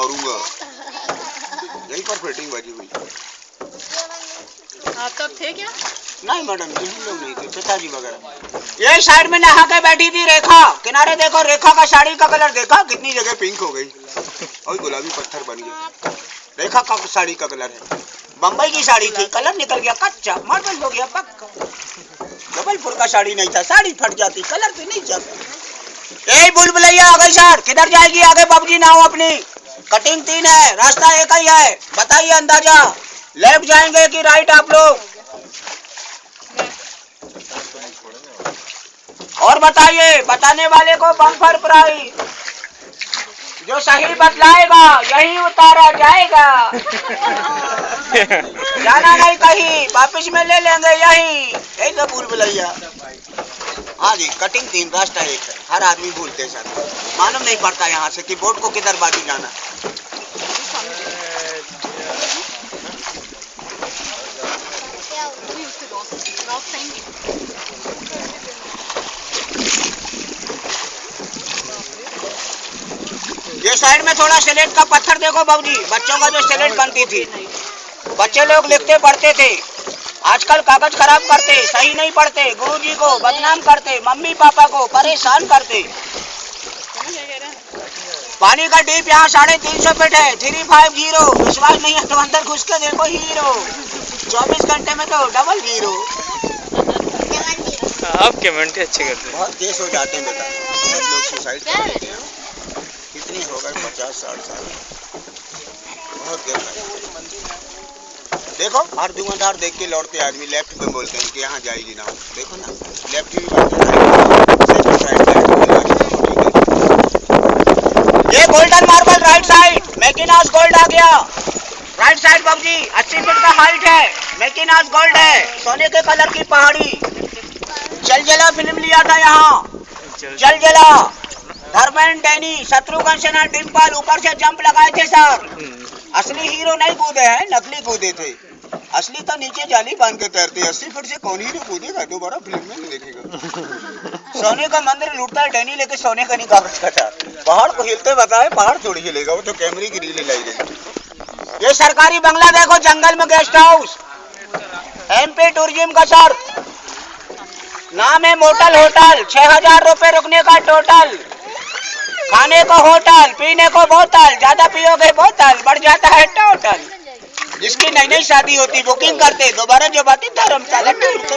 मारूँगा। यहीं पर फिटिंग बजी हुई। आप तब थे क्या? नहीं मैडम जी हम लोग नहीं थे पिताजी वगैरह। ये साइड में नहा के बैठी थी रेखा। किनारे देखो रेखा का साड़ी का कलर देखा कितनी जगह पिंक हो गई। और गुलाबी पत्थर बन गया। रेखा का साड़ी का कलर है। बम्बई की साड़ी थी कलर निकल गया कच्चा मार्बल हो गया पक्का। जबलपुर का साड़ी नहीं था साड़ी फट जाती कलर तो नहीं जाता। ए बुलबुलैया आ गई सर किधर जाएगी? आगे बाबूजी ना हो अपनी। कटिंग तीन है रास्ता एक ही है। बताइए अंदाज़ा। लेफ़्ट जाएँगे कि राइट आप लोग? और बताइए बताने वाले को बम्पर प्राइज जो सही बतलाएगा यही उतारा जाएगा। जाना नहीं कहीं वापिस में ले लेंगे यही। यही तो भूल भुलैया। हाँ जी कटिंग तीन रास्ता एक है। हर आदमी भूलते सर। मालूम नहीं पड़ता यहाँ से कि बोर्ड को किधर बाजू जाना ये साइड में थोड़ा स्लेट का पत्थर देखो बाबूजी। बच्चों का जो स्लेट बनती थी। बच्चे लोग लिखते पढ़ते थे। आजकल कागज़ खराब करते, सही नहीं पढ़ते। गुरुजी को बदनाम करते, मम्मी पापा को परेशान करते। पानी का डीप यहाँ साढ़े तीन सौ फीट है। थ्री फाइव ज़ीरो विश्वास नहीं है तो अंदर घुस के देखो हीरो चौबीस घंटे में तो डबल ज़ीरो आप कमेंट अच्छे करते हैं। बहुत केस हो जाते हैं बेटा। बहुत लोग सुसाइड कर लेते हैं। कितनी हो गए? पचास, साठ साल। बहुत केस है। देखो हर दुकानदार देख के लौटते आदमी। लेफ़्ट में बोलते हैं कि यहाँ जाएगी ना। देखो ना लेफ़्ट भी बात ये गोल्डन मार्बल राइट साइड मैकिनास गोल्ड आ गया। राइट साइड बाबूजी अस्सी फीट का हाइट है। मैकिनास गोल्ड है। सोने के कलर की पहाड़ी। चल जला फ़िल्म लिया था यहाँ। चल। जला। धर्मेंद्र डैनी शत्रुघ्न सिन्हा डिम्पल ऊपर से जंप लगाए थे सर। असली हीरो नहीं कूदे हैं नकली कूदे थे। असली तो नीचे जाली बाँध के तैरते अस्सी फीट से कौन हीरो कूदेगा? दोबारा फ़िल्म में नहीं देखेगा। सोने का मंदिर लूटता है डैनी लेके सोने का नहीं कागज़ का था। पहाड़ को हिलते बताए पहाड़ थोड़ी हिलेगा वो तो कैमरे की रील लाई गई ये सरकारी बंगला देखो जंगल में गेस्ट हाउस। एमपी टूरिज़्म का सर। नाम है मोटल होटल छह हज़ार रूपए रुकने का टोटल खाने को होटल पीने को बोतल ज़्यादा पियोगे बोतल बढ़ जाता है टोटल जिसकी नई नई शादी होती बुकिंग करते दोबारा जो बात धर्मशाला टूर तो